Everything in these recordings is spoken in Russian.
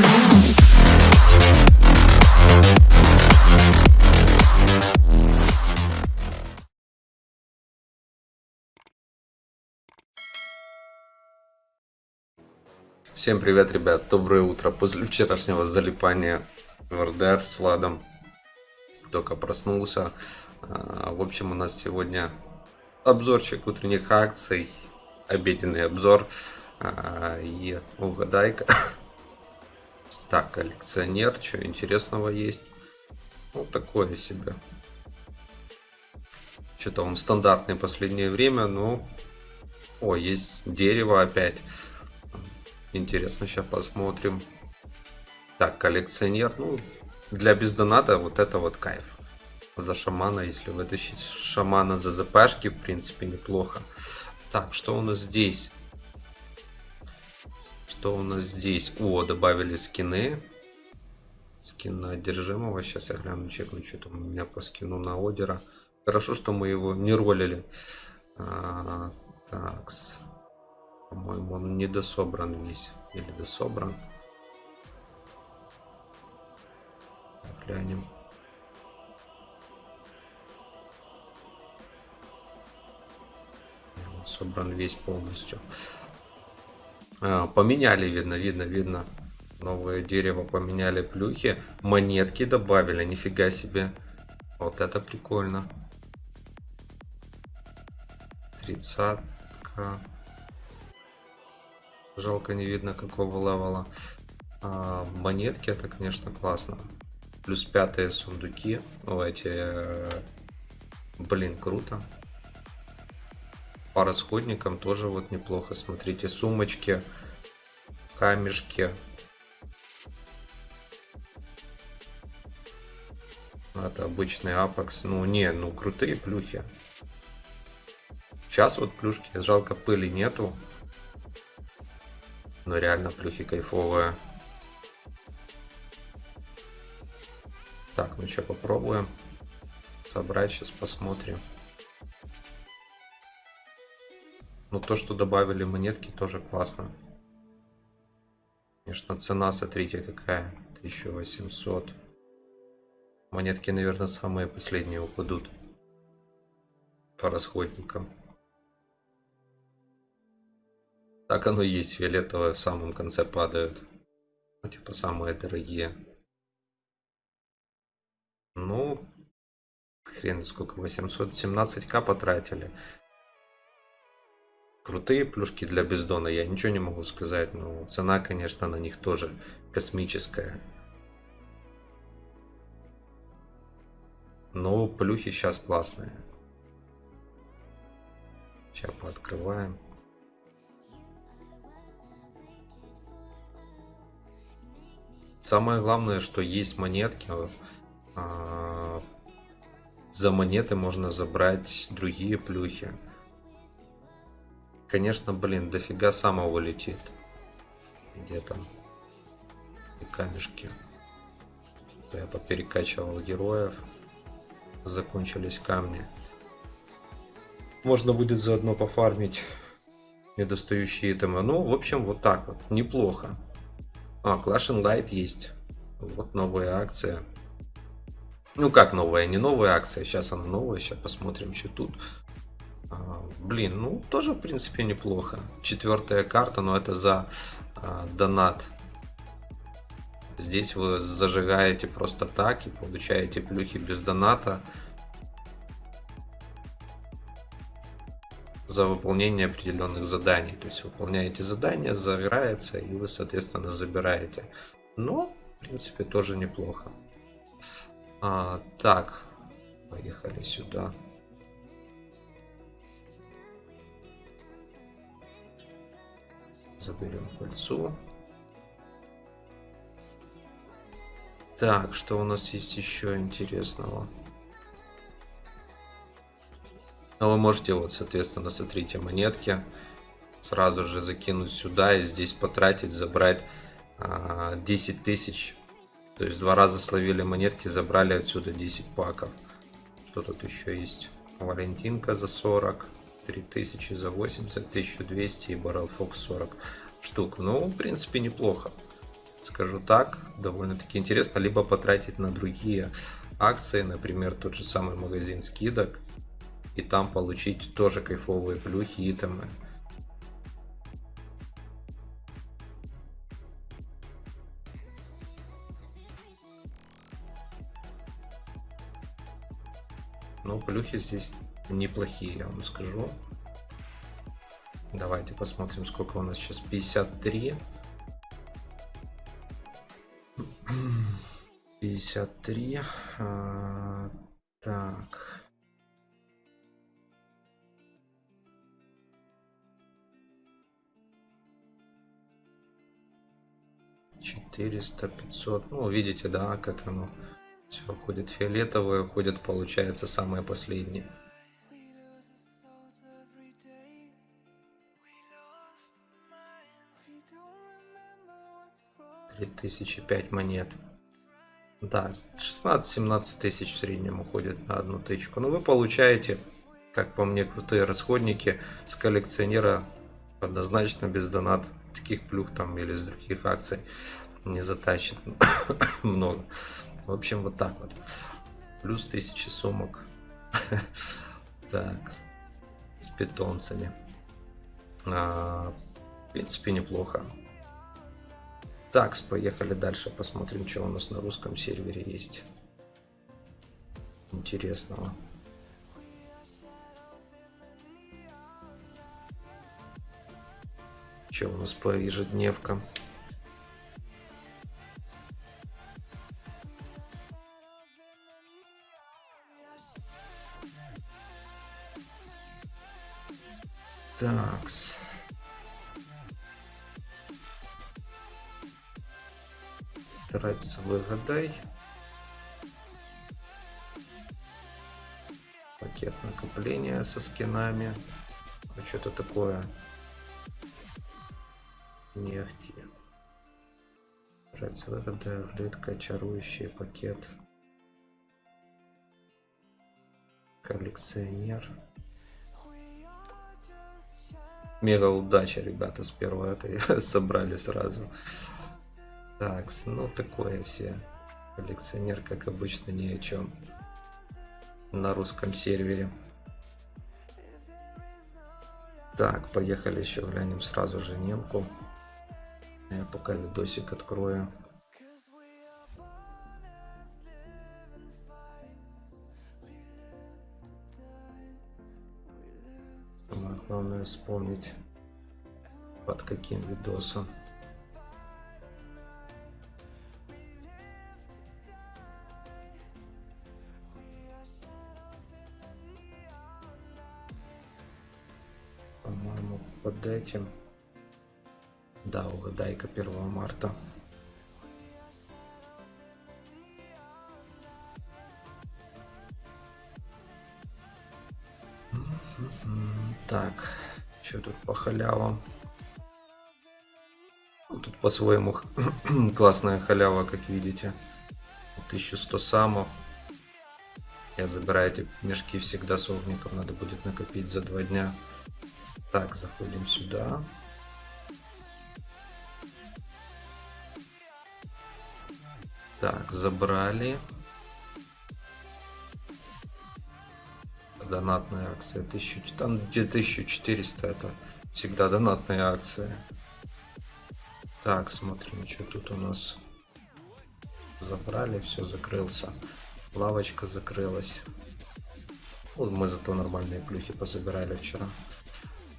Now. Всем привет, ребят, доброе утро. После вчерашнего залипания в РДР с Владом только проснулся. А, В общем, у нас сегодня обзорчик утренних акций, обеденный обзор а, и угадайка. Так, коллекционер, что интересного есть? Ну, такое себе. Что-то он стандартный в последнее время, но... О, есть дерево опять. Интересно, сейчас посмотрим. Так, коллекционер. Ну, для бездоната вот это вот кайф. За шамана, если вытащить шамана за ЗПшки, в принципе, неплохо. Так, что у нас здесь? Что у нас здесь? О, добавили скины. Скин на одержимого. Сейчас я гляну, чекну, что там у меня по скину на Одера. Хорошо, что мы его не ролили. А, такс. По-моему, он не дособран весь. Или дособран. Глянем. Собран весь полностью. А, поменяли, видно, видно, видно. Новое дерево поменяли плюхи. Монетки добавили, нифига себе. Вот это прикольно. Тридцатка. Жалко не видно какого левела. А, монетки это, конечно, классно. Плюс пятые сундуки. Ну, эти... Блин, круто. По расходникам тоже вот неплохо. Смотрите, сумочки, камешки. Это обычный апекс. Ну, не, ну крутые плюхи. Сейчас вот плюшки, жалко пыли нету. Но реально плюхи кайфовые. Так, ну что, попробуем собрать, сейчас посмотрим. Ну, то, что добавили монетки, тоже классно. Конечно, цена, смотрите, какая. 1800. Монетки, наверное, самые последние упадут. По расходникам. Так оно и есть, фиолетовые в самом конце падают. Ну, типа самые дорогие. Ну, хрен сколько, 817к потратили. Крутые плюшки для бездона, я ничего не могу сказать, но цена, конечно, на них тоже космическая. Но плюхи сейчас классные. Сейчас пооткрываем. Самое главное, что есть монетки. а, За монеты можно забрать другие плюхи. Конечно, блин, дофига самого летит. Где там? И камешки. Я поперекачивал героев. Закончились камни. Можно будет заодно пофармить недостающие итемы. Ну, в общем, вот так вот. Неплохо. А, Clash and Light есть. Вот новая акция. Ну как новая, не новая акция, сейчас она новая, сейчас посмотрим, что тут. А, блин, ну тоже в принципе неплохо. Четвертая карта, но это за а, донат. Здесь вы зажигаете просто так и получаете плюхи без доната. за выполнение определенных заданий. То есть выполняете задание, загорается, и вы, соответственно, забираете. Но, в принципе, тоже неплохо. А, так, поехали сюда. Заберем пыльцу. Так, что у нас есть еще интересного? Но вы можете вот, соответственно, смотрите, монетки сразу же закинуть сюда и здесь потратить, забрать а, 10 тысяч. То есть два раза словили монетки, забрали отсюда 10 паков. Что тут еще есть? Валентинка за 40, 3000 за 80, 1200 и Баррел Фокс 40. штук. Ну, в принципе, неплохо. Скажу так, довольно-таки интересно. Либо потратить на другие акции, например, тот же самый магазин скидок. И там получить тоже кайфовые плюхи итемы. Ну, плюхи здесь неплохие, я вам скажу. Давайте посмотрим, сколько у нас сейчас. 53. 53. А, так. Четыреста, пятьсот. Ну, видите, да, как оно все уходит фиолетовое, уходит, получается, самое последнее. 3005 монет. Да, 16-17 тысяч в среднем уходит на одну тычку. Но вы получаете, как по мне, крутые расходники с коллекционера однозначно без донат. Таких плюх там или с других акций не затащит много. В общем, вот так вот. Плюс 1000 сумок. Так, с питомцами. А, в принципе, неплохо. Так, поехали дальше, посмотрим, что у нас на русском сервере есть. Интересного. Что у нас по ежедневкам? Такс. Трец выгадай. Пакет накопления со скинами. А что-то такое. Нефти. Трец выгадай. Влитка. Чарующий пакет. Коллекционер. Мега удача, ребята, с первого это собрали сразу. Так, ну такое все. Коллекционер, как обычно, ни о чем. На русском сервере. Так, поехали еще глянем сразу же немку. Я пока видосик открою. главное вспомнить под каким видосом. Этим. Да, угадайка 1 марта. Так, что тут по халявам? Ну, тут по-своему классная халява, как видите. 1100 самов. Я забираю эти мешки всегда с огником, надо будет накопить за два дня. Так, заходим сюда. Так, забрали. Донатная акция. 1000, там где 1400 это всегда донатная акция. Так, смотрим, что тут у нас. Забрали, все, закрылся. Лавочка закрылась. Вот мы зато нормальные плюхи позабирали вчера.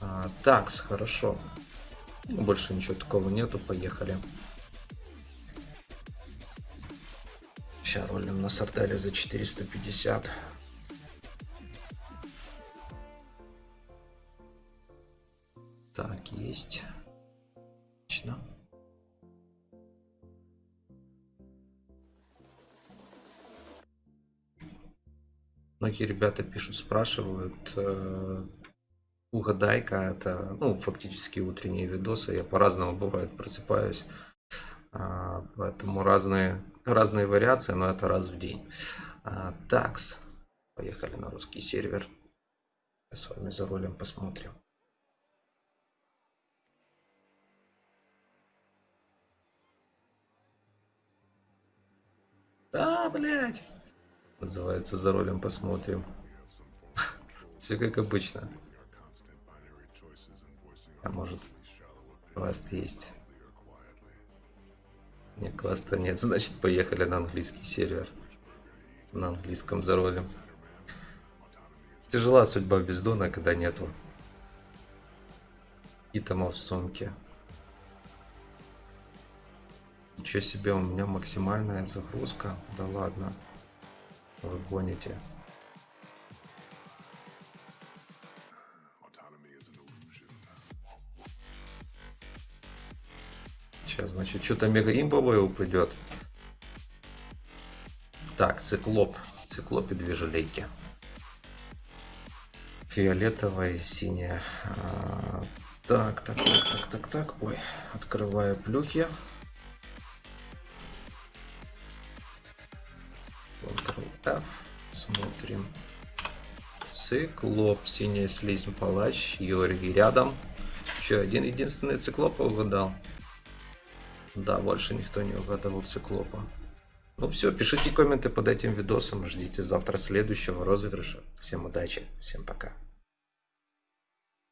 А, такс, хорошо. Больше ничего такого нету, поехали. Сейчас ролим на сардале за 450. Так, есть. Отлично. Многие ребята пишут, спрашивают, э, Угадайка это, ну, фактически утренние видосы. Я по-разному бывает просыпаюсь. А, поэтому разные, разные вариации, но это раз в день. А, такс. Поехали на русский сервер. Я с вами за рулем посмотрим. А, блять Называется за рулем посмотрим. Все как обычно. А может, квест есть? Не, квеста нет, значит поехали на английский сервер. На английском заролим. Тяжела судьба бездона, когда нету итемов в сумке. Ничего себе, у меня максимальная загрузка. Да ладно. Вы гоните. Сейчас, значит, что-то мега имбовое упадет. Так, циклоп. Циклоп и две желейки. Фиолетовая и синяя. А, так, так, так, так, так, так. Ой, открываю плюхи. Ctrl-F. Смотрим. Циклоп, синяя слизь, палач, Юрий рядом. Че, один единственный циклопа угадал? Да, больше никто не угадывал циклопа. Ну все, пишите комменты под этим видосом, ждите завтра следующего розыгрыша. Всем удачи, всем пока.